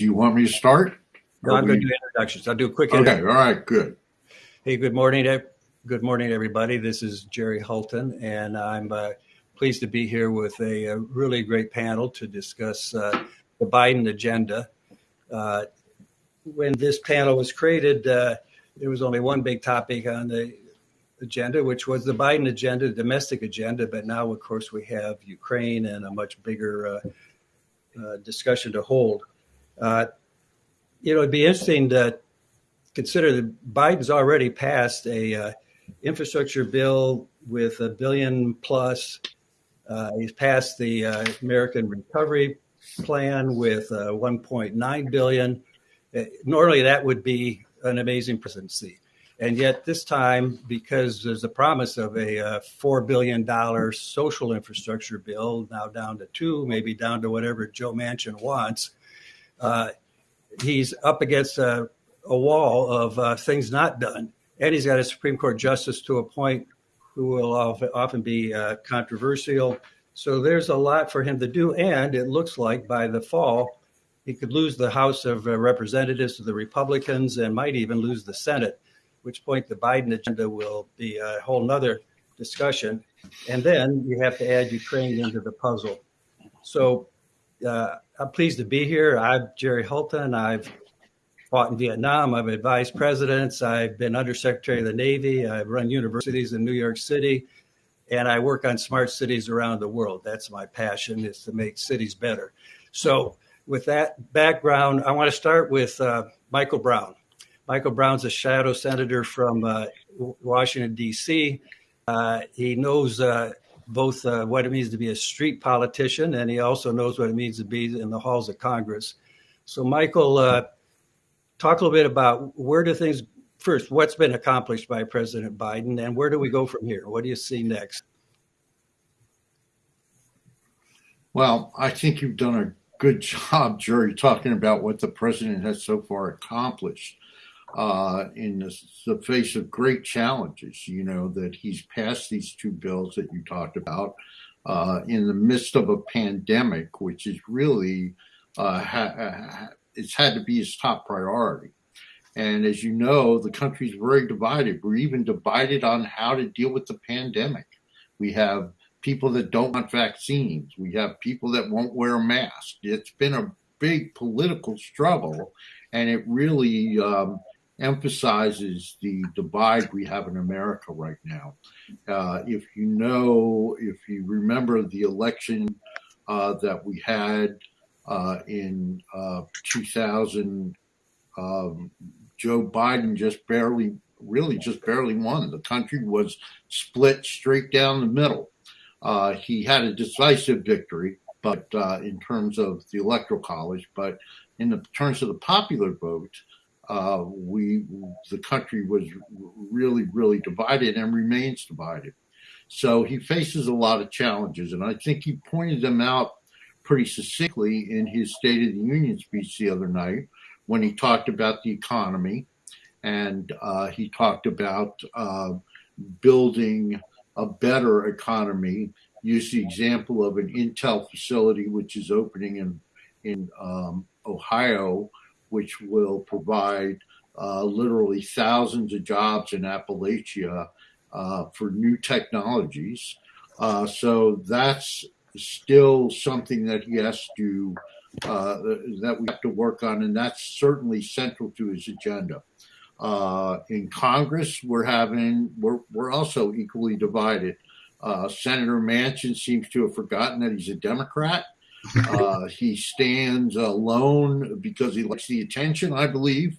Do you want me to start? No, I'm going to do introductions. I'll do a quick. Okay. All right. Good. Hey, good morning. Good morning, everybody. This is Jerry Hultin, and I'm uh, pleased to be here with a, a, really great panel to discuss uh, the Biden agenda. Uh, when this panel was created, uh, there was only one big topic on the agenda, which was the Biden agenda, the domestic agenda. But now, of course, we have Ukraine and a much bigger uh, uh, discussion to hold. Uh, you know, it'd be interesting to consider that Biden's already passed a uh, infrastructure bill with a billion plus. Uh, he's passed the uh, American Recovery Plan with 1.9 billion. normally, that would be an amazing presidency. And yet, this time, because there's a promise of a uh, $4 billion social infrastructure bill, now down to two, maybe down to whatever Joe Manchin wants, uh, he's up against a, a wall of uh, things not done. And he's got a Supreme Court justice to appoint who will often be uh, controversial. So there's a lot for him to do. And it looks like by the fall, he could lose the House of uh, Representatives to the Republicans and might even lose the Senate which point the Biden agenda will be a whole nother discussion. And then you have to add Ukraine into the puzzle. So uh, I'm pleased to be here. I'm Jerry Hultin. I've fought in Vietnam. I've advised presidents. I've been undersecretary of the Navy. I've run universities in New York City. And I work on smart cities around the world. That's my passion is to make cities better. So with that background, I want to start with uh, Michael Brown. Michael Brown's a shadow senator from uh, Washington, D.C. Uh, he knows uh, both uh, what it means to be a street politician and he also knows what it means to be in the halls of Congress. So, Michael, uh, talk a little bit about where do things first, what's been accomplished by President Biden and where do we go from here? What do you see next? Well, I think you've done a good job, Jerry, talking about what the president has so far accomplished uh, in the, the, face of great challenges. You know that he's passed these two bills that you talked about uh, in the midst of a pandemic, which is really uh, ha- it's had to be his top priority. And as you know, the country's very divided. We're even divided on how to deal with the pandemic. We have people that don't want vaccines. We have people that won't wear a mask. It's been a big political struggle, and it really um, emphasizes the divide we have in America right now. Uh, if you know, if you remember the election uh, that we had uh, in uh, 2000, um, Joe Biden just barely, really just barely won. The country was split straight down the middle. Uh, he had a decisive victory, but uh, in terms of the electoral college, but in the terms of the popular vote, uh, we the country was really really divided and remains divided. So he faces a lot of challenges, and I think he pointed them out pretty succinctly in his State of the Union speech the other night when he talked about the economy and uh, he talked about uh, building a better economy. Use the example of an Intel facility which is opening in in um, Ohio which will provide uh, literally thousands of jobs in Appalachia uh, for new technologies. Uh, so that's still something that he has to uh, that we have to work on, and that's certainly central to his agenda. Uh, in Congress, we're having we're we're also equally divided. Uh, Senator Manchin seems to have forgotten that he's a Democrat uh, he stands alone because he likes the attention, I believe,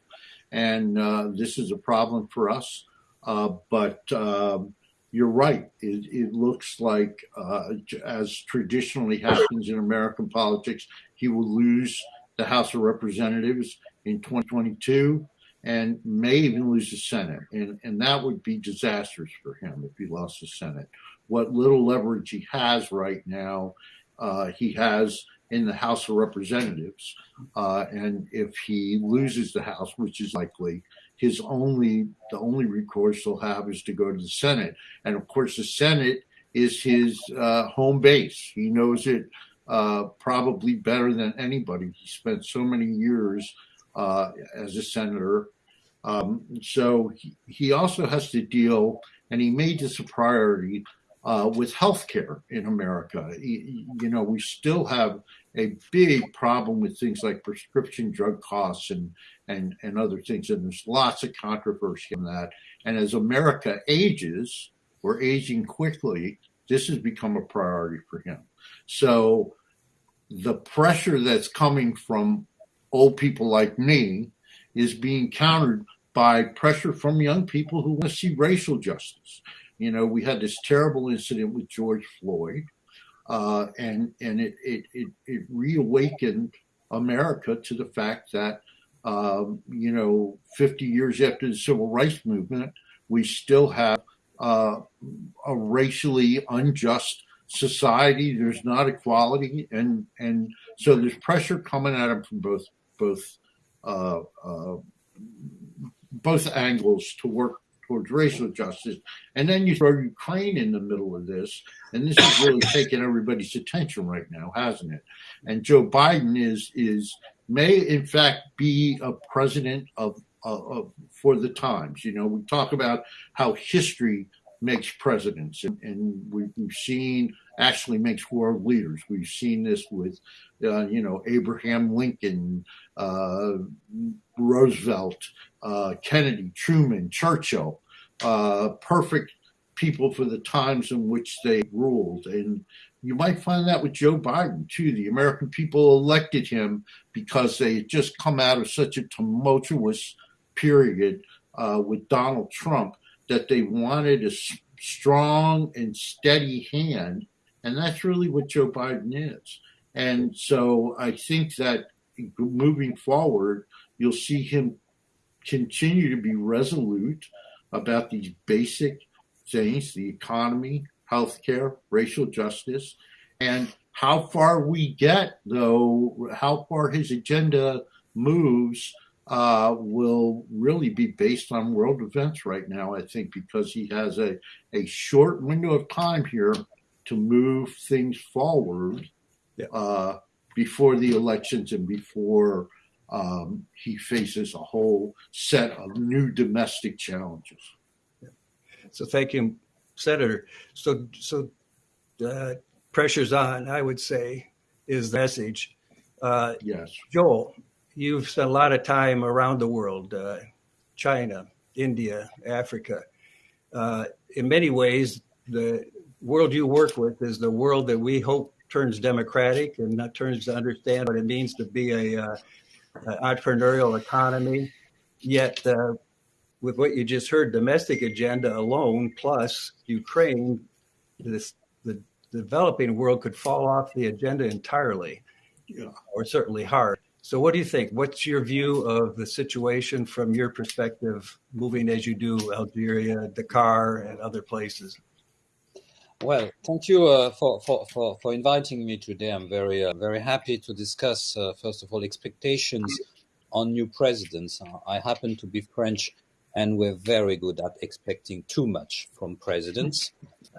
and uh, this is a problem for us. Uh, but um, you're right. It, it looks like, uh, as traditionally happens in American politics, he will lose the House of Representatives in 2022 and may even lose the Senate. And, and that would be disastrous for him if he lost the Senate. What little leverage he has right now uh, he has in the House of Representatives. Uh, and if he loses the House, which is likely, his only the only recourse he'll have is to go to the Senate. And of course, the Senate is his uh, home base. He knows it uh, probably better than anybody. He spent so many years uh, as a senator. Um, so he, he, also has to deal, and he made this a priority uh, with healthcare in America. You know, we still have a big problem with things like prescription drug costs and and and other things, and there's lots of controversy in that. And as America ages, we're aging quickly. This has become a priority for him. So the pressure that's coming from old people like me is being countered by pressure from young people who want to see racial justice. You know, we had this terrible incident with George Floyd, uh, and and it, it it it reawakened America to the fact that um, you know, 50 years after the civil rights movement, we still have uh, a racially unjust society. There's not equality, and and so there's pressure coming at them from both both uh, uh, both angles to work towards racial justice. And then you throw Ukraine in the middle of this, and this is really taking everybody's attention right now, hasn't it? And Joe Biden is is may in fact be a president of, of for the times. You know, we talk about how history makes presidents, and, and we, have seen actually makes world leaders. We've seen this with, uh, you know, Abraham Lincoln, uh, Roosevelt, uh, Kennedy, Truman, Churchill, uh, perfect people for the times in which they ruled. And you might find that with Joe Biden too. The American people elected him because they had just come out of such a tumultuous period uh, with Donald Trump that they wanted a strong and steady hand, and that's really what Joe Biden is. And so I think that moving forward, you'll see him continue to be resolute about these basic things: the economy, healthcare, racial justice, and how far we get, though, how far his agenda moves uh, will really be based on world events right now, I think, because he has a, a short window of time here to move things forward yeah. uh, before the elections and before um, he faces a whole set of new domestic challenges. Yeah. So, thank you, Senator. So, so uh, pressure's on, I would say, is the message. Uh, yes. Joel, you've spent a lot of time around the world uh, China, India, Africa. Uh, in many ways, the world you work with is the world that we hope turns democratic and not turns to understand what it means to be a, uh, entrepreneurial economy. Yet, uh, with what you just heard, domestic agenda alone plus Ukraine, this the developing world could fall off the agenda entirely, yeah. or certainly hard. So, what do you think? What's your view of the situation from your perspective, moving as you do Algeria, Dakar, and other places? Well, thank you uh, for, for, for, for, inviting me today. I'm very uh, very happy to discuss, uh, first of all, expectations on new presidents. I happen to be French, and we're very good at expecting too much from presidents.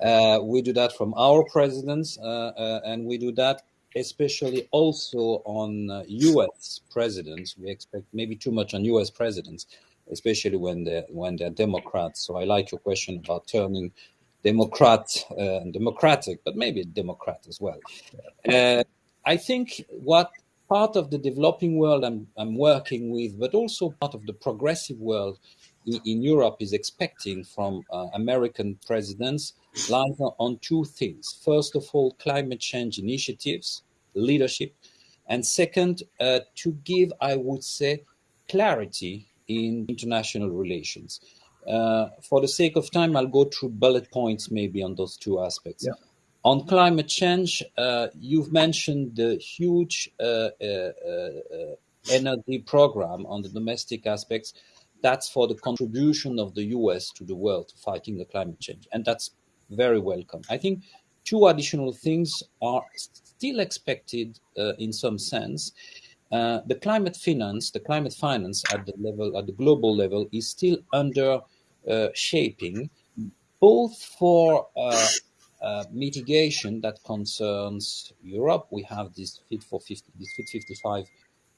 Uh, we do that from our presidents, uh, uh, and we do that especially also on uh, U.S. presidents. We expect maybe too much on U.S. presidents, especially when they're when they're Democrats. So I like your question about turning Democrat uh, Democratic, but maybe Democrat as well. Uh, I think what part of the developing world I'm, I'm working with, but also part of the progressive world in, in Europe is expecting from uh, American presidents lies on two things. First of all, climate change initiatives, leadership, and second, uh, to give, I would say, clarity in international relations. Uh, for the sake of time, I'll go through bullet points maybe on those two aspects. Yeah. On climate change, uh, you've mentioned the huge uh, uh, uh, energy program on the domestic aspects. That's for the contribution of the US to the world to fighting the climate change. And that's very welcome. I think two additional things are still expected uh, in some sense. Uh, the climate finance, the climate finance at the level, at the global level, is still under uh, shaping, both for uh, uh, mitigation that concerns Europe. We have this Fit for 50, this Fit 55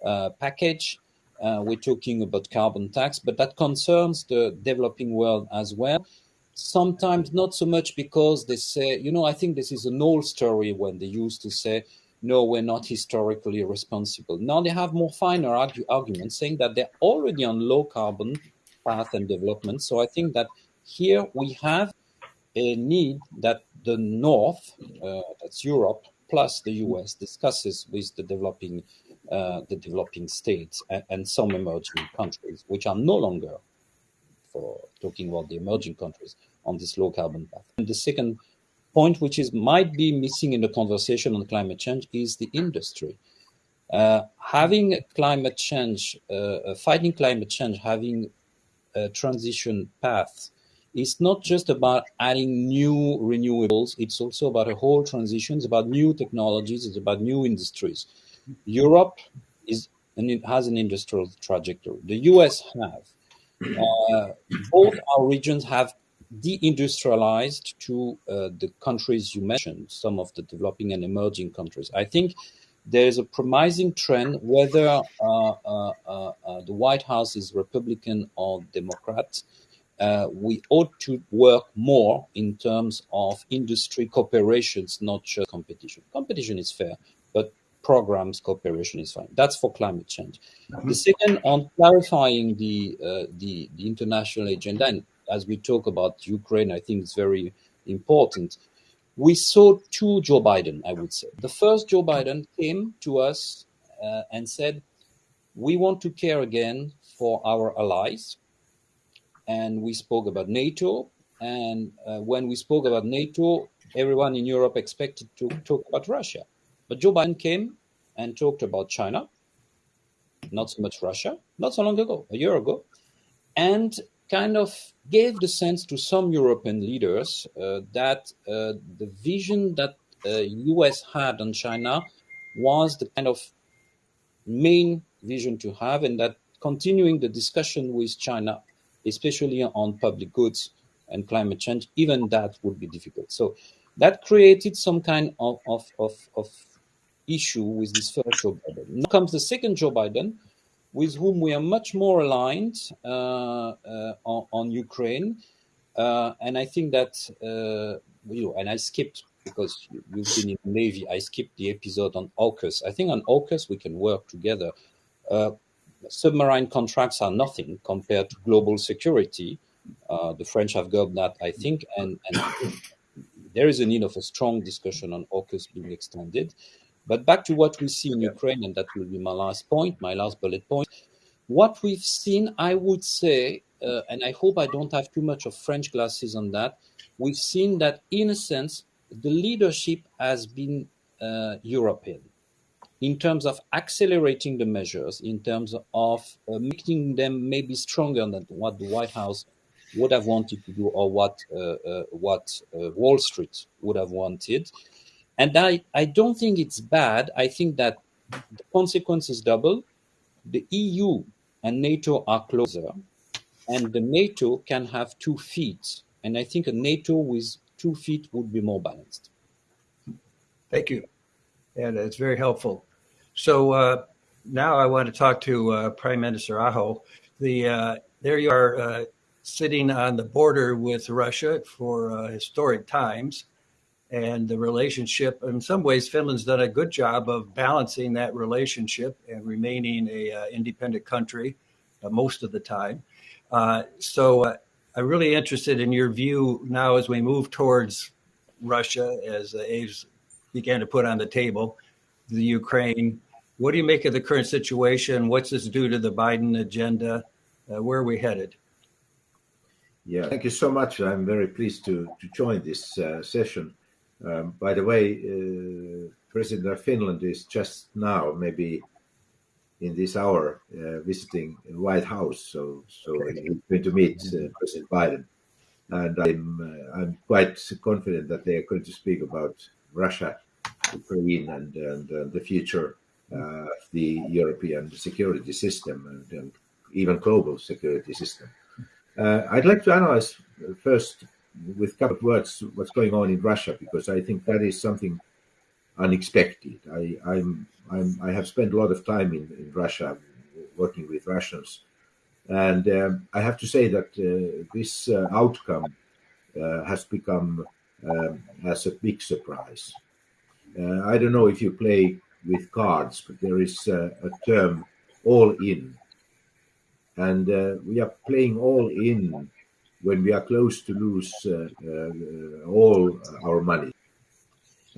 uh, package. Uh, we're talking about carbon tax, but that concerns the developing world as well. Sometimes not so much because they say, you know, I think this is an old story when they used to say, no, we're not historically responsible. Now they have more finer argue, arguments saying that they're already on low carbon path and development. So I think that here we have a need that the North, uh, that's Europe, plus the US, discusses with the developing, uh, the developing states and, and, some emerging countries, which are no longer, for talking about the emerging countries, on this low carbon path. And the second point, which is might be missing in the conversation on climate change, is the industry. Uh, having climate change, uh, fighting climate change, having a transition path it's not just about adding new renewables, it's also about a whole transition, it's about new technologies, it's about new industries. Europe is and it has an industrial trajectory. The US have. Uh, both our regions have deindustrialized to uh, the countries you mentioned, some of the developing and emerging countries. I think there is a promising trend, whether uh, uh, uh, uh the White House is Republican or Democrat, uh, we ought to work more in terms of industry cooperations, not just competition. Competition is fair, but programs cooperation is fine. That's for climate change. Mm-hmm. The second, on clarifying the, uh, the, the international agenda, and as we talk about Ukraine, I think it's very important. We saw two Joe Biden, I would say. The first Joe Biden came to us uh, and said, "We want to care again for our allies." and we spoke about NATO. And uh, when we spoke about NATO, everyone in Europe expected to talk about Russia. But Joe Biden came and talked about China, not so much Russia, not so long ago, a year ago, and kind of gave the sense to some European leaders uh, that uh, the vision that US uh, had on China was the kind of main vision to have, and that continuing the discussion with China especially on public goods and climate change, even that would be difficult. So that created some kind of, of, of, of issue with this first Joe Biden. Now comes the second Joe Biden, with whom we are much more aligned uh, uh, on, on, Ukraine. Uh, and I think that, you know, and I skipped because you've been in the Navy, I skipped the episode on AUKUS. I think on AUKUS we can work together. Uh, submarine contracts are nothing compared to global security. Uh, the French have got that, I think, and, and there is a need of a strong discussion on AUKUS being extended. But back to what we see in Ukraine, and that will be my last point, my last bullet point. What we've seen, I would say, uh, and I hope I don't have too much of French glasses on that, we've seen that in a sense, the leadership has been uh, European in terms of accelerating the measures, in terms of uh, making them maybe stronger than what the White House would have wanted to do or what uh, uh, what uh, Wall Street would have wanted. And I, I don't think it's bad. I think that the consequence is double. The EU and NATO are closer, and the NATO can have two feet. And I think a NATO with two feet would be more balanced. Thank you and it's very helpful. So uh, now I want to talk to uh, Prime Minister Aho. The uh, there you are uh, sitting on the border with Russia for uh, historic times, and the relationship. In some ways, Finland's done a good job of balancing that relationship and remaining a uh, independent country most of the time. so I'm really interested in your view now as we move towards Russia, as Aves began to put on the table, the Ukraine. What do you make of the current situation? What's this do to the Biden agenda? Uh, where are we headed? Yeah, thank you so much. I'm very pleased to, to join this uh, session. Um, by the way, uh, President of Finland is just now, maybe in this hour, uh, visiting White House. So, so okay. he's going to meet uh, President Biden, and I'm uh, I'm quite confident that they are going to speak about Russia Ukraine and, and the future uh, of the European security system and, and even global security system. Uh, I'd like to analyze first with a couple of words what's going on in Russia because I think that is something unexpected. I, I'm, I'm, i have spent a lot of time in, in Russia working with Russians, and um, I have to say that uh, this uh, outcome uh, has become um, as a big surprise. Uh, I don't know if you play with cards, but there is a term all in. And uh, we are playing all in when we are close to lose uh, uh, all our money.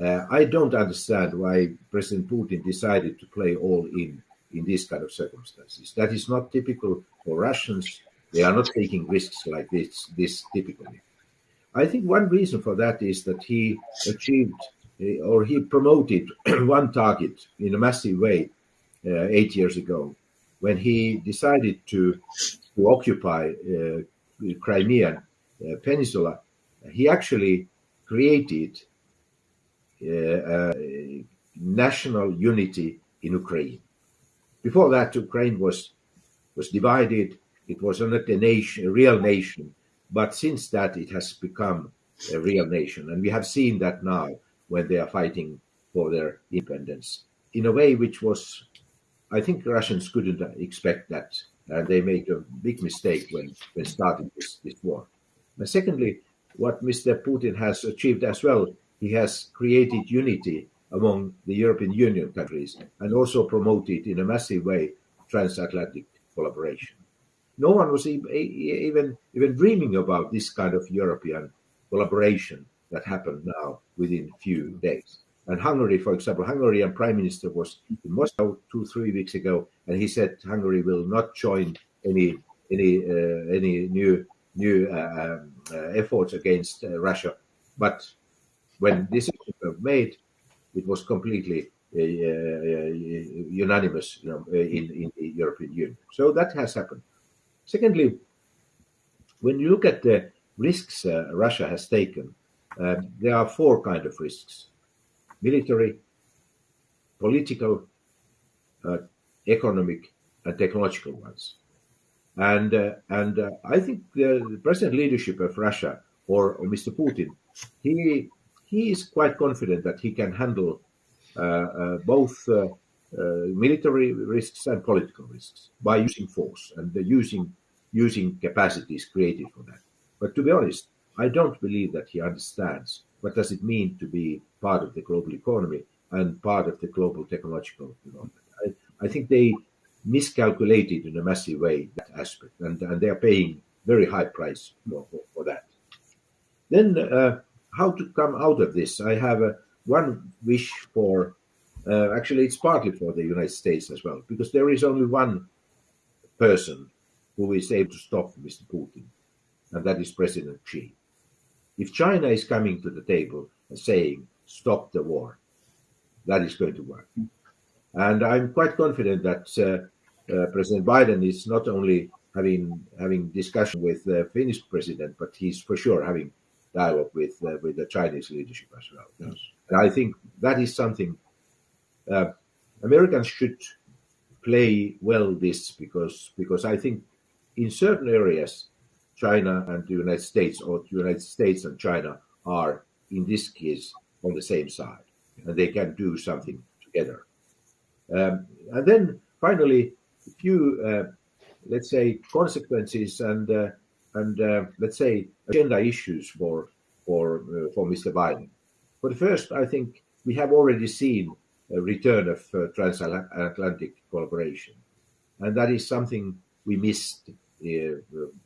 Uh, I don't understand why President Putin decided to play all in in these kind of circumstances. That is not typical for Russians. They are not taking risks like this, this typically. I think one reason for that is that he achieved or he promoted one target in a massive way uh, eight years ago when he decided to, to occupy uh, the Crimean uh, Peninsula. He actually created uh, national unity in Ukraine. Before that, Ukraine was was divided. It was not a nation, a real nation. But since that, it has become a real nation, and we have seen that now when they are fighting for their independence in a way which was, I think Russians couldn't expect that. And they made a big mistake when, when starting this, this war. And secondly, what Mr. Putin has achieved as well, he has created unity among the European Union countries and also promoted in a massive way transatlantic collaboration. No one was even even dreaming about this kind of European collaboration that happened now within a few days. And Hungary, for example, Hungarian Prime Minister was in Moscow two, three weeks ago, and he said Hungary will not join any any uh, any new new uh, uh, efforts against uh, Russia. But when this was made, it was completely uh, uh, unanimous, you know, in, in the European Union. So that has happened. Secondly, when you look at the risks Russia has taken, um, there are four kind of risks: military, political, uh, economic, and technological ones. And uh, and uh, I think the, present leadership of Russia or, or, Mr. Putin, he he is quite confident that he can handle uh, uh, both uh, military risks and political risks by using force and using using capacities created for that. But to be honest, I don't believe that he understands what does it mean to be part of the global economy and part of the global technological development. I, I think they miscalculated in a massive way that aspect, and, and they are paying very high price for, for, for that. Then, uh, how to come out of this? I have uh, one wish for. Uh, actually, it's partly for the United States as well, because there is only one person who is able to stop Mr. Putin, and that is President Xi. If China is coming to the table and saying, stop the war, that is going to work. And I'm quite confident that uh, uh, President Biden is not only having having discussion with the Finnish president, but he's for sure having dialogue with uh, with the Chinese leadership as well. Yes. And I think that is something uh, Americans should play well this because because I think in certain areas China and the United States, or the United States and China are in this case on the same side, and they can do something together. Um, and then finally, a few, uh, let's say, consequences and uh, and uh, let's say agenda issues for for uh, for Mr. Biden. For the first, I think we have already seen a return of uh, transatlantic collaboration, and that is something we missed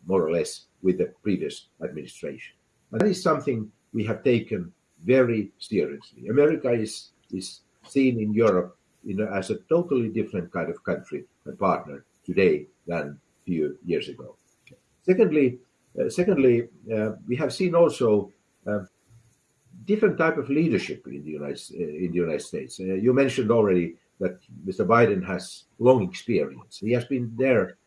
more or less with the previous administration. And that is something we have taken very seriously. America is, is seen in Europe in a, as a totally different kind of country and partner today than a few years ago. Secondly, uh, secondly, uh, we have seen also uh, different type of leadership in the United uh, in the United States. Uh, you mentioned already that Mr. Biden has long experience. He has been there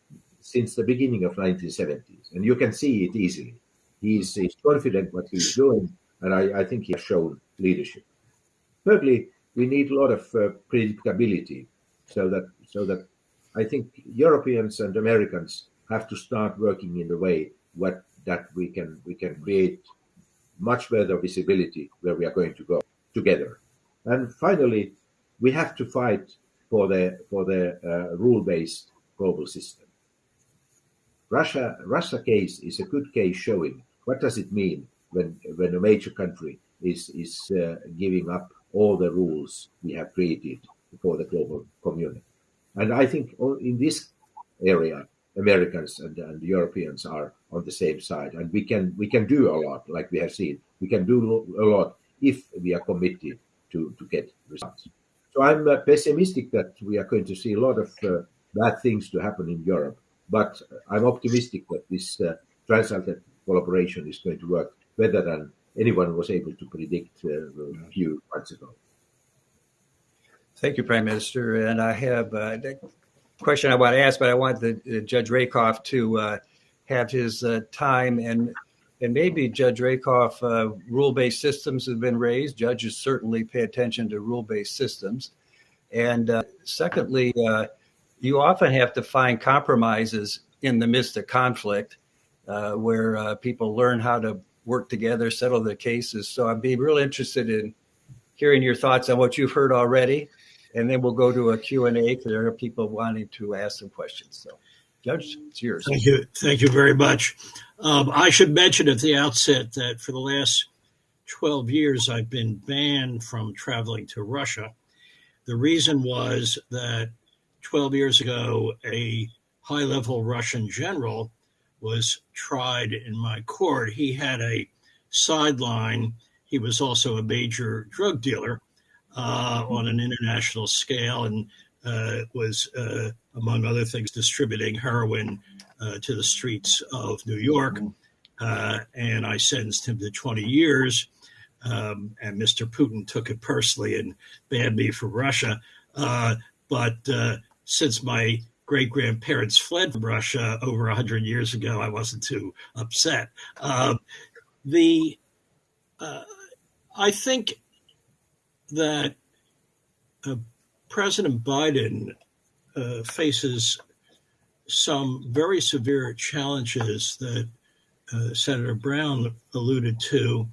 since the beginning of 1970s, and you can see it easily. He's, he's confident what he's doing, and I, I, think he has shown leadership. Thirdly, we need a lot of uh, predictability, so that so that I think Europeans and Americans have to start working in the way what that we can we can create much better visibility where we are going to go together. And finally, we have to fight for the for the uh, rule-based global system. Russia Russia case is a good case showing what does it mean when when a major country is is uh, giving up all the rules we have created for the global community. And I think in this area, Americans and, and Europeans are on the same side, and we can we can do a lot, like we have seen. We can do a lot if we are committed to to get results. So I'm uh, pessimistic that we are going to see a lot of uh, bad things to happen in Europe, but I'm optimistic that this uh, transatlantic collaboration is going to work better than anyone was able to predict uh, a few months ago. Thank you, Prime Minister. And I have uh, a question I want to ask, but I want the, Judge Rakoff to uh, have his uh, time and and maybe Judge Rakoff, uh, rule-based systems have been raised. Judges certainly pay attention to rule-based systems. And uh, secondly, uh, you often have to find compromises in the midst of conflict, where people learn how to work together, settle their cases. So I'd be real interested in hearing your thoughts on what you've heard already and then we'll go to a Q&A because there are people wanting to ask some questions. So, Judge, it's yours. Thank you. Thank you very much. Um, I should mention at the outset that for the last 12 years, I've been banned from traveling to Russia. The reason was that 12 years ago, a high level Russian general was tried in my court. He had a sideline. He was also a major drug dealer uh, on an international scale and uh, was, uh, among other things, distributing heroin uh, to the streets of New York. Uh, and I sentenced him to 20 years. Um, and Mr. Putin took it personally and banned me from Russia. Uh, but since my great grandparents fled from Russia over 100 years ago, I wasn't too upset. the I think that uh, President Biden uh, faces some very severe challenges that uh, Senator Brown alluded to,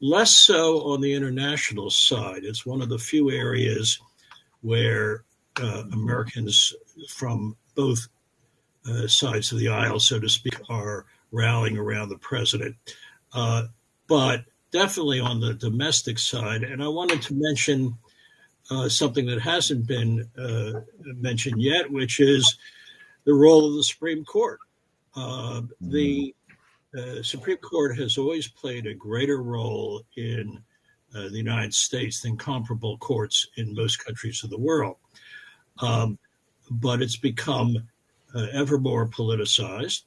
less so on the international side. It's one of the few areas where uh, Americans from both uh, sides of the aisle, so to speak, are rallying around the president. Uh, but definitely on the domestic side. And I wanted to mention uh, something that hasn't been uh, mentioned yet, which is the role of the Supreme Court. Uh, the uh, Supreme Court has always played a greater role in uh, the United States than comparable courts in most countries of the world. Um, but it's become uh, ever more politicized,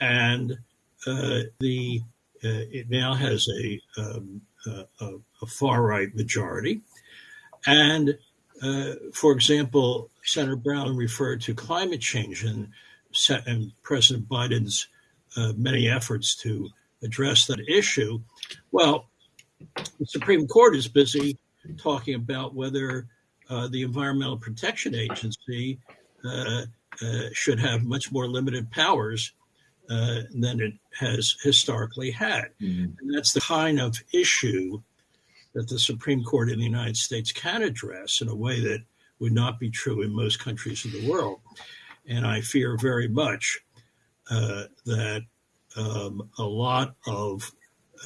and the uh, it now has a, um, a, a far right majority. And uh, for example, Senator Brown referred to climate change and, and President Biden's uh, many efforts to address that issue. Well, the Supreme Court is busy talking about whether uh, the Environmental Protection Agency uh, uh, should have much more limited powers uh, than it has historically had. Mm-hmm. And that's the kind of issue that the Supreme Court in the United States can address in a way that would not be true in most countries of the world. And I fear very much uh, that um, a lot of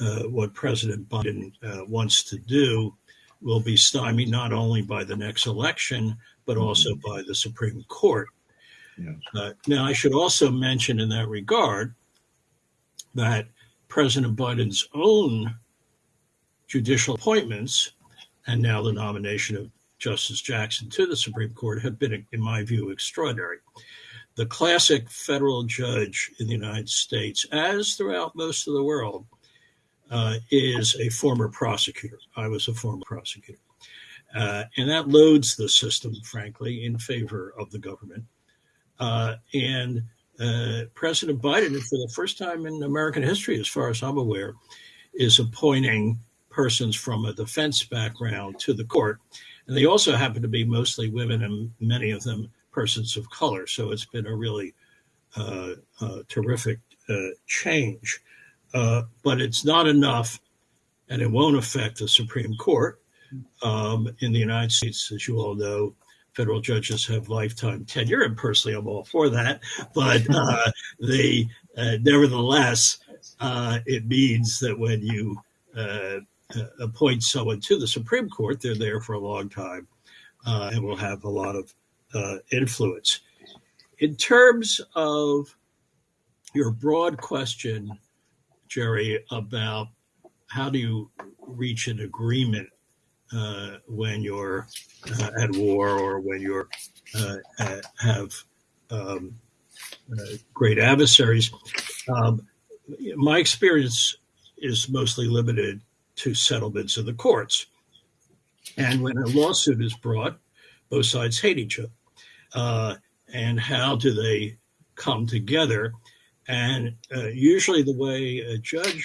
uh, what President Biden uh, wants to do will be stymied not only by the next election, but also mm-hmm. by the Supreme Court. Yes. Uh, now, I should also mention in that regard that President Biden's own judicial appointments and now the nomination of Justice Jackson to the Supreme Court have been, in my view, extraordinary. The classic federal judge in the United States, as throughout most of the world, uh, is a former prosecutor. I was a former prosecutor. Uh, and that loads the system, frankly, in favor of the government. Uh, and uh, President Biden, for the first time in American history, as far as I'm aware, is appointing persons from a defense background to the court. And they also happen to be mostly women and many of them persons of color. So it's been a really uh, uh, terrific change. Uh, but it's not enough and it won't affect the Supreme Court. Um, in the United States, as you all know, federal judges have lifetime tenure, and personally, I'm all for that. But uh, they, uh, nevertheless, uh, it means that when you uh, uh, appoint someone to the Supreme Court, they're there for a long time uh, and will have a lot of influence. In terms of your broad question, Jerry, about how do you reach an agreement uh, when you're uh, at war or when you uh, have um, uh, great adversaries. Um, my experience is mostly limited to settlements in the courts. And when a lawsuit is brought, both sides hate each other. Uh, and how do they come together? And uh, usually, the way a judge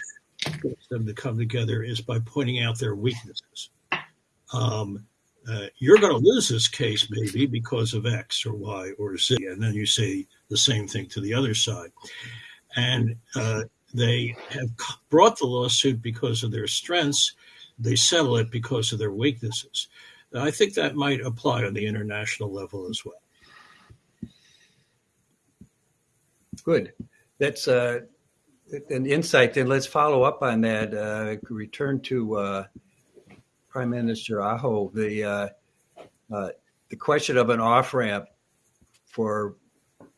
gets them to come together is by pointing out their weaknesses. Um, uh, you're going to lose this case maybe because of X or Y or Z, and then you say the same thing to the other side. And uh, they have brought the lawsuit because of their strengths. They settle it because of their weaknesses. I think that might apply on the international level as well. Good. That's uh, an insight. Then let's follow up on that. Uh, return to uh, Prime Minister Aho. The uh, uh, the question of an off ramp for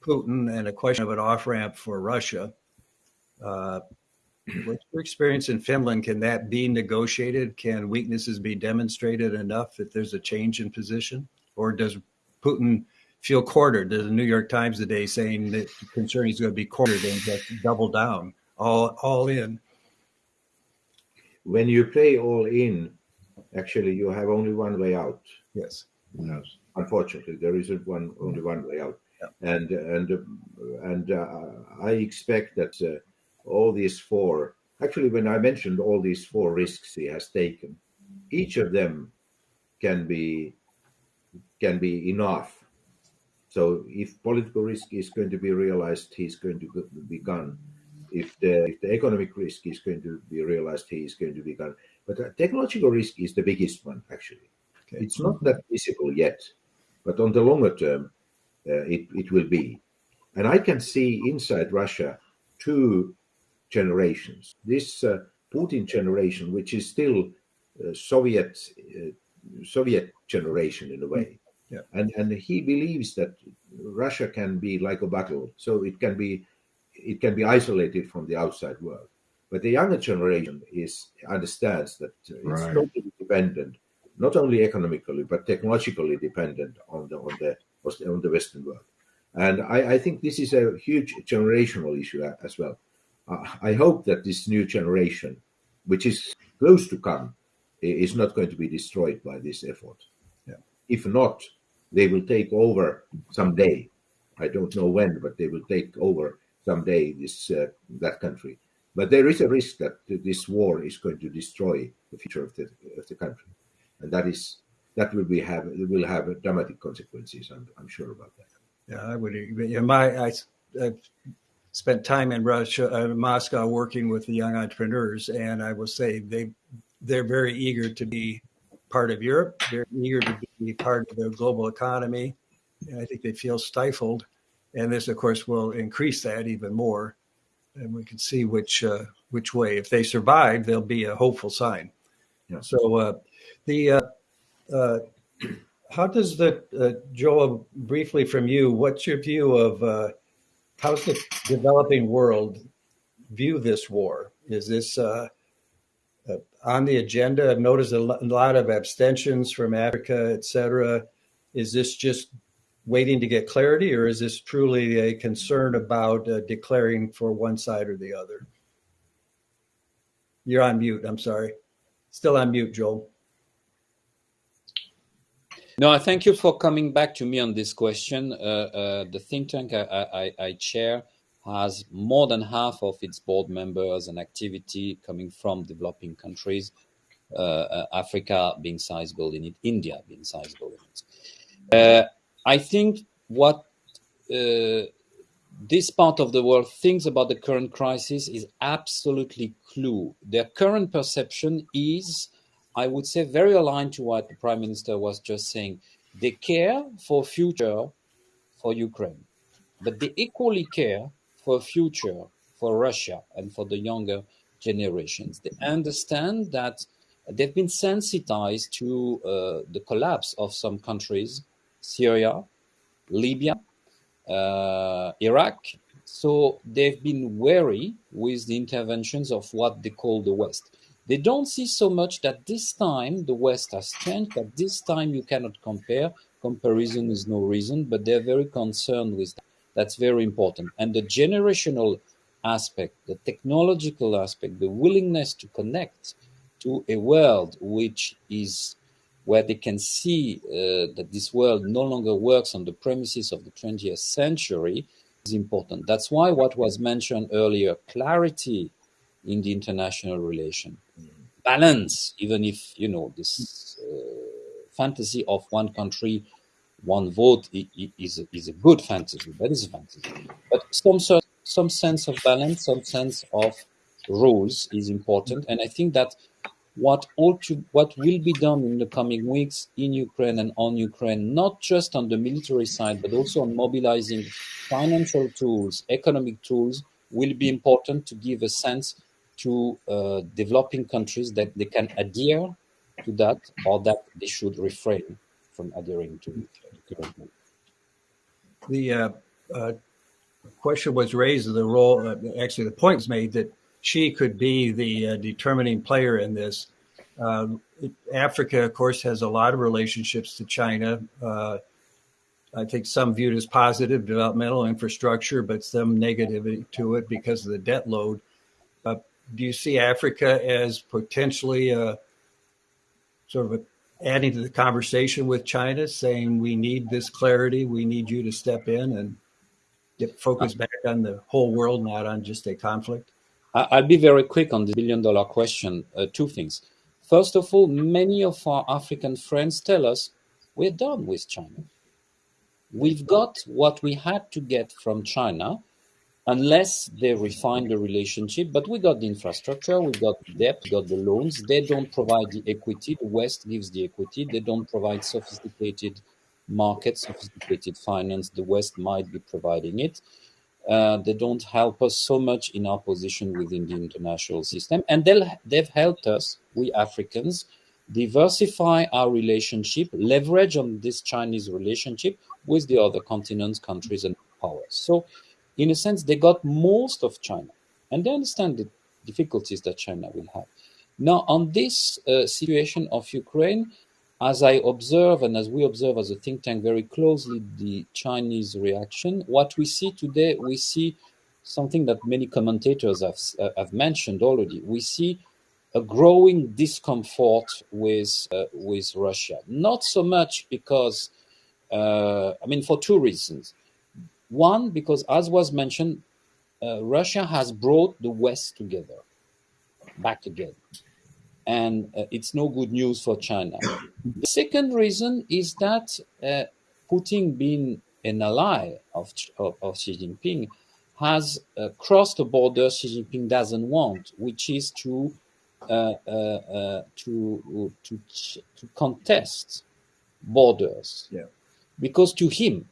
Putin and a question of an off ramp for Russia. Uh, what's your experience in Finland? Can that be negotiated? Can weaknesses be demonstrated enough that there's a change in position, or does Putin feel quartered? There's the New York Times today saying that concern he's going to be quartered and just double down all all in. When you play all in, actually, you have only one way out. Yes. Yes. Unfortunately, there isn't one only one way out. Yeah. And and and uh, I expect that uh, all these four. Actually, when I mentioned all these four risks he has taken, each of them can be can be enough. So if political risk is going to be realized, he's going to be gone if the, if the economic risk is going to be realized, he is going to be gone. But the technological risk is the biggest one, actually. Okay. It's not that visible yet, but on the longer term, uh, it, it will be. And I can see inside Russia two generations. This uh, Putin generation, which is still uh, Soviet uh, Soviet generation in a way, yeah. and and he believes that Russia can be like a battle, so it can be it can be isolated from the outside world. But the younger generation is understands that it's right. totally dependent, not only economically but technologically dependent on the on the on the Western world. And I, I think this is a huge generational issue as well. Uh, I hope that this new generation, which is close to come, is not going to be destroyed by this effort. Yeah. If not, they will take over someday. I don't know when, but they will take over someday this uh, that country. But there is a risk that this war is going to destroy the future of the of the country, and that is that will be have will have dramatic consequences. I'm, I'm sure about that. Yeah, I would. Yeah, my I, I've spent time in Russia, uh, Moscow, working with the young entrepreneurs, and I will say they they're very eager to be part of Europe. They're eager to be part of the global economy, and I think they feel stifled and this, of course, will increase that even more. And we can see which uh, which way. If they survive, there'll be a hopeful sign. Yeah. So uh, the uh, uh how does the uh, Joel briefly from you? What's your view of uh, how's the developing world view this war? Is this on the agenda? I've noticed a lot of abstentions from Africa, et cetera. Is this just waiting to get clarity, or is this truly a concern about uh, declaring for one side or the other? You're on mute. I'm sorry. Still on mute, Joel. No, I thank you for coming back to me on this question. Uh, uh, the think tank I, I, I, chair has more than half of its board members and activity coming from developing countries, uh, uh, Africa being sizable in it, India being sizable in it. Uh, I think what uh, this part of the world thinks about the current crisis is absolutely clue. Their current perception is, I would say, very aligned to what the Prime Minister was just saying. They care for future for Ukraine, but they equally care for future for Russia and for the younger generations. They understand that they've been sensitized to uh, the collapse of some countries, Syria, Libya, uh, Iraq. So they've been wary with the interventions of what they call the West. They don't see so much that this time the West has changed, that this time you cannot compare. Comparison is no reason, but they're very concerned with that. That's very important. And the generational aspect, the technological aspect, the willingness to connect to a world which is where they can see uh, that this world no longer works on the premises of the 20th century is important. That's why what was mentioned earlier, clarity in the international relation, balance, even if, you know, this uh, fantasy of one country, one vote is, a, is a good fantasy, that is a fantasy. But some, sort, some sense of balance, some sense of rules is important. And I think that what ought to, what will be done in the coming weeks in Ukraine and on Ukraine, not just on the military side, but also on mobilizing financial tools, economic tools, will be important to give a sense to uh, developing countries that they can adhere to that or that they should refrain from adhering to the uh, uh, question was raised the role, uh, actually, the point was made that Xi could be the uh, determining player in this. Uh, Africa, of course, has a lot of relationships to China. Uh, I think some viewed as positive developmental infrastructure, but some negativity to it because of the debt load. Do you see Africa as potentially a, sort of a, adding to the conversation with China, saying we need this clarity, we need you to step in and get focus back on the whole world, not on just a conflict? I'll be very quick on the billion dollar question. Uh, two things. First of all, many of our African friends tell us we're done with China. We've got what we had to get from China, unless they refine the relationship. But we got the infrastructure, we got debt, we got the loans. They don't provide the equity. The West gives the equity. They don't provide sophisticated markets, sophisticated finance. The West might be providing it. Uh, they don't help us so much in our position within the international system. And they've helped us, we Africans, diversify our relationship, leverage on this Chinese relationship with the other continents, countries, and powers. So, in a sense, they got most of China, and they understand the difficulties that China will have. Now, on this uh, situation of Ukraine, as I observe and as we observe as a think tank very closely the Chinese reaction, what we see today, we see something that many commentators have, uh, have mentioned already. We see a growing discomfort with uh, with Russia. Not so much because, uh, I mean, for two reasons. One, because as was mentioned, uh, Russia has brought the West together, back again and uh, it's no good news for China. The second reason is that uh, Putin, being an ally of, of, of Xi Jinping, has uh, crossed a border Xi Jinping doesn't want, which is to uh, uh, uh, to to to contest borders. Yeah. Because to him,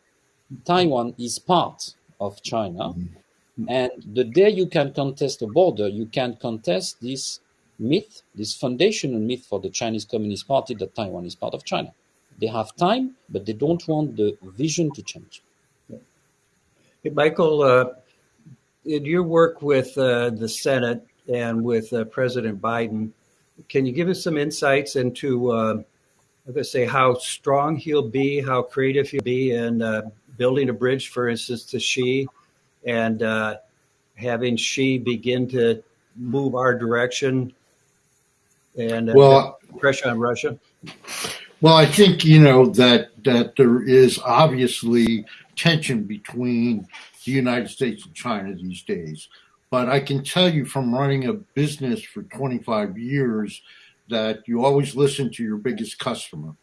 Taiwan is part of China, mm-hmm. and the day you can contest a border, you can contest this myth, this foundational myth for the Chinese Communist Party that Taiwan is part of China. They have time, but they don't want the vision to change. Hey, Michael, uh, in your work with uh, the Senate and with uh, President Biden, can you give us some insights into, uh, I'm going to say, how strong he'll be, how creative he'll be in uh, building a bridge, for instance, to Xi, and uh, having Xi begin to move our direction and uh, well, pressure on Russia? Well, I think you know that that there is obviously tension between the United States and China these days. But I can tell you from running a business for 25 years that you always listen to your biggest customer.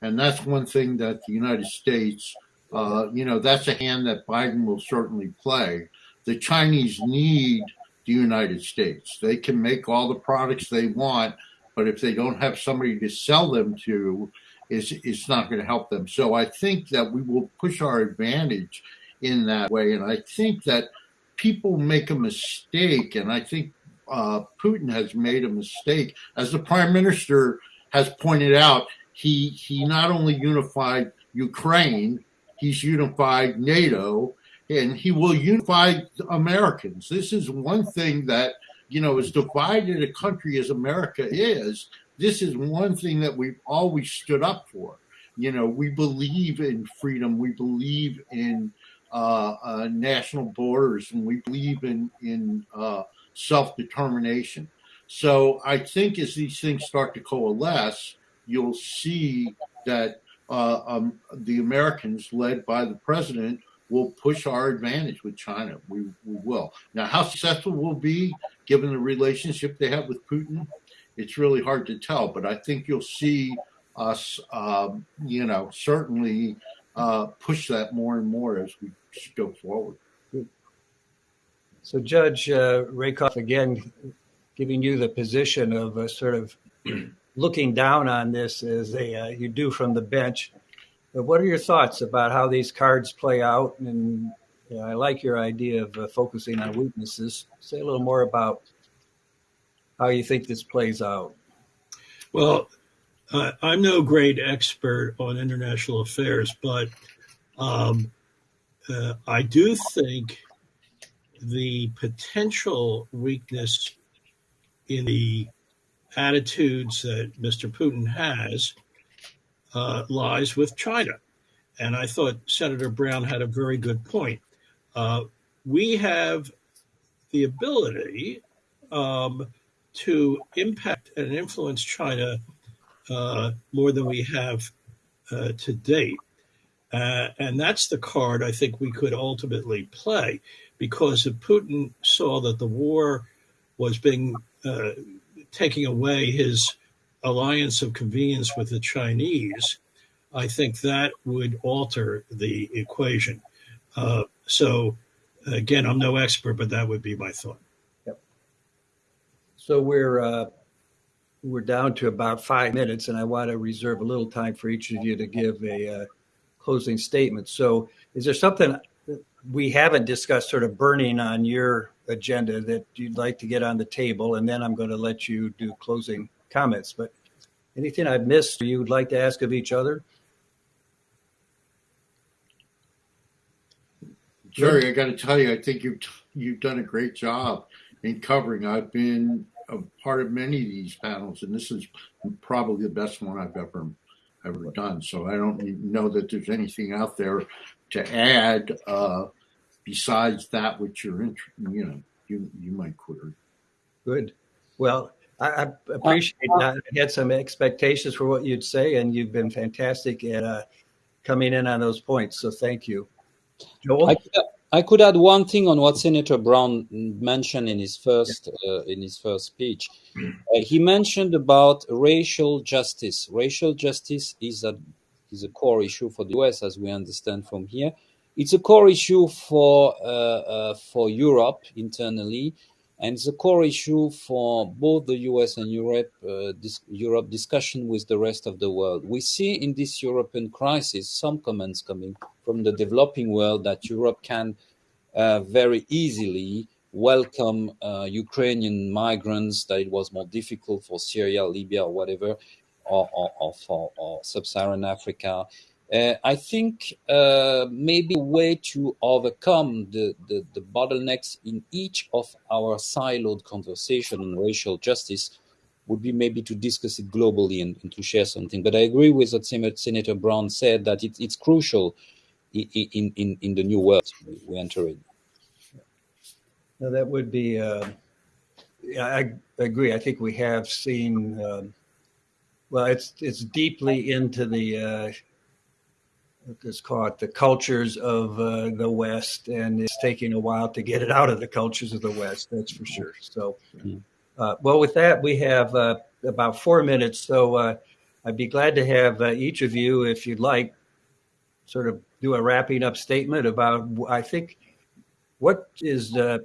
And that's one thing that the United States Uh, you know, that's a hand that Biden will certainly play. The Chinese need the United States. They can make all the products they want, but if they don't have somebody to sell them to, it's, it's not going to help them. So I think that we will push our advantage in that way. And I think that people make a mistake, and I think uh, Putin has made a mistake. As the prime minister has pointed out, he he not only unified Ukraine, he's unified NATO, and he will unify Americans. This is one thing that you know as divided a country as America is. This is one thing that we've always stood up for. You know, we believe in freedom. We believe in uh, uh, national borders, and we believe in in uh, self determination. So I think as these things start to coalesce, you'll see that uh, um, the Americans, led by the president, will push our advantage with China. We, we will. Now, how successful we'll be, given the relationship they have with Putin, it's really hard to tell. But I think you'll see us, um, you know, certainly uh, push that more and more as we go forward. So, Judge uh, Rakoff, again, giving you the position of a sort of looking down on this as a, uh, you do from the bench. But what are your thoughts about how these cards play out? And you know, I like your idea of uh, focusing on weaknesses. Say a little more about how you think this plays out. Well, uh, I'm no great expert on international affairs, but um, uh, I do think the potential weakness in the attitudes that Mr. Putin has uh, lies with China. And I thought Senator Brown had a very good point. Uh, we have the ability um, to impact and influence China uh, more than we have uh, to date. Uh, and that's the card I think we could ultimately play because if Putin saw that the war was being uh, taking away his alliance of convenience with the Chinese, I think that would alter the equation. Uh, so, again, I'm no expert, but that would be my thought. Yep. So we're uh, we're down to about five minutes, and I want to reserve a little time for each of you to give a uh, closing statement. So, is there something we haven't discussed, sort of burning on your agenda that you'd like to get on the table? And then I'm going to let you do closing comments. But anything I've missed, you would like to ask of each other? Jerry, I got to tell you, I think you've you've done a great job in covering. I've been a part of many of these panels, and this is probably the best one I've ever ever done. So I don't know that there's anything out there to add uh, besides that which you're in, you know you you might query. Good. Well, I, I appreciate that. I had some expectations for what you'd say, and you've been fantastic at uh, coming in on those points. So thank you, Joel. I, I could add one thing on what Senator Brown mentioned in his first uh, in his first speech. Uh, he mentioned about racial justice. Racial justice is a is a core issue for the US, as we understand from here. It's a core issue for uh, uh, for Europe internally, and it's a core issue for both the US and Europe, uh, dis- Europe discussion with the rest of the world. We see in this European crisis some comments coming from the developing world that Europe can uh, very easily welcome uh, Ukrainian migrants, that it was more difficult for Syria, Libya, or whatever, or, or, or for or sub-Saharan Africa. Uh, I think uh, maybe a way to overcome the, the, the, bottlenecks in each of our siloed conversation on racial justice would be maybe to discuss it globally and, and to share something. But I agree with what Senator Brown said that it, it's crucial in, in, in, the new world we enter in. That would be. Uh, I, I, agree. I think we have seen. Um, well, it's it's deeply into the uh, let's call it the cultures of uh, the West, and it's taking a while to get it out of the cultures of the West. That's for sure. So, uh, well, with that, we have uh, about four minutes. So, uh, I'd be glad to have uh, each of you, if you'd like, sort of do a wrapping up statement about, I think, what is, uh,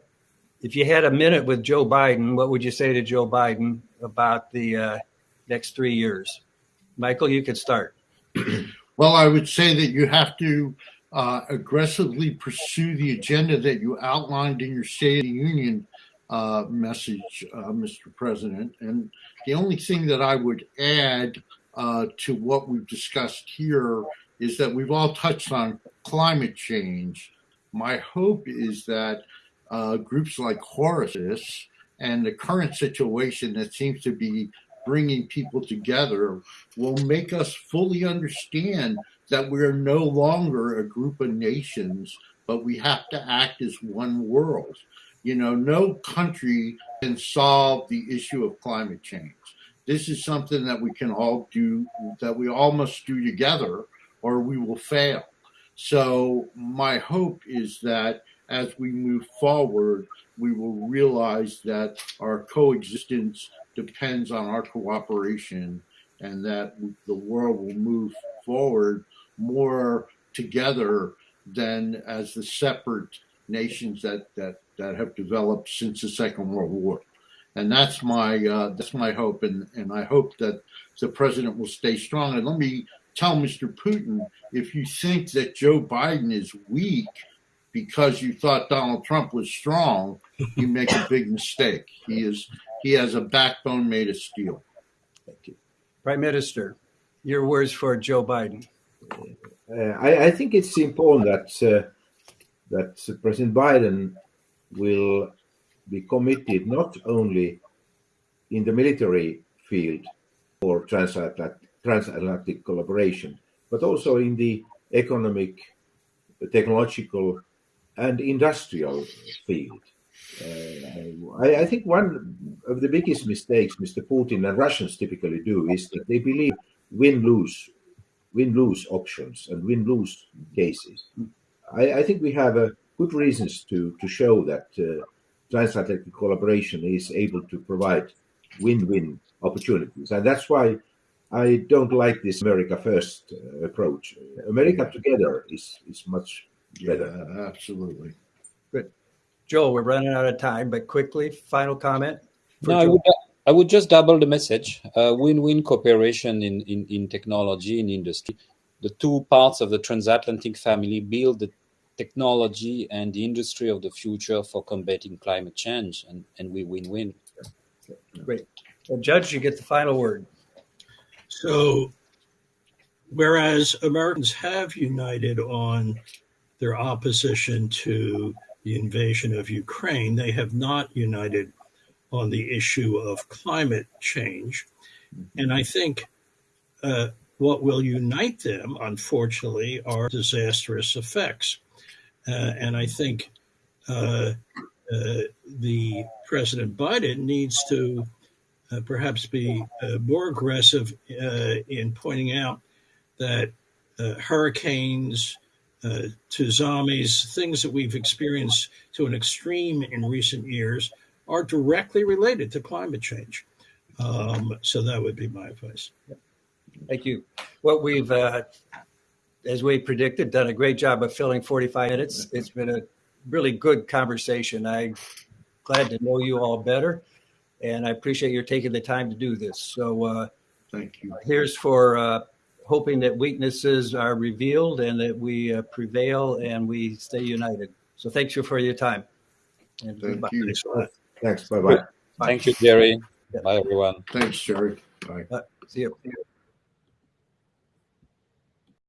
if you had a minute with Joe Biden, what would you say to Joe Biden about the next three years? Michael, you could start. Well, I would say that you have to uh, aggressively pursue the agenda that you outlined in your State of the Union uh, message, uh, Mr. President. And the only thing that I would add uh, to what we've discussed here is that we've all touched on climate change. My hope is that uh, groups like Horasis and the current situation that seems to be bringing people together will make us fully understand that we're no longer a group of nations, but we have to act as one world. You know, no country can solve the issue of climate change. This is something that we can all do, that we all must do together, or we will fail. So, my hope is that as we move forward, we will realize that our coexistence depends on our cooperation and that the world will move forward more together than as the separate nations that, that, that have developed since the Second World War. And that's my uh, that's my hope, and, and I hope that the president will stay strong. And let me tell Mr. Putin, if you think that Joe Biden is weak because you thought Donald Trump was strong, you make a big mistake. He is he has a backbone made of steel. Thank you. Prime Minister, your words for Joe Biden. Uh, I, I, think it's important that uh, that President Biden will be committed not only in the military field for transatlantic, transatlantic collaboration, but also in the economic, technological, and industrial field. Uh, I, I, think one of the biggest mistakes Mr. Putin and Russians typically do is that they believe win-lose, win-lose options and win-lose cases. I, I, think we have uh, good reasons to to show that uh, transatlantic collaboration is able to provide win-win opportunities, and that's why I don't like this America first uh, approach. America together is is much better. Yeah, absolutely. Good. Joel, we're running out of time, but quickly, final comment. No, I would, I would just double the message. Uh, win-win cooperation in, in, in technology, in industry. The two parts of the transatlantic family build the technology and the industry of the future for combating climate change, and, and we win-win. Great. Well, Judge, you get the final word. So, whereas Americans have united on their opposition to the invasion of Ukraine, they have not united on the issue of climate change. And I think uh, what will unite them, unfortunately, are disastrous effects. Uh, and I think uh, uh, the President Biden needs to uh, perhaps be uh, more aggressive in pointing out that hurricanes, tsunamis, things that we've experienced to an extreme in recent years, are directly related to climate change. Um, so that would be my advice. Thank you. What we've uh, as we predicted, done a great job of filling 45 minutes. It's been a really good conversation. I'm glad to know you all better, and I appreciate your taking the time to do this. So, uh, thank you. Here's for uh, hoping that weaknesses are revealed and that we uh, prevail and we stay united. So, thank you for your time. And thank goodbye. you. Thanks. Bye-bye. Thank you, Jerry. Bye, everyone. Thanks, Jerry. Bye. see you. See you.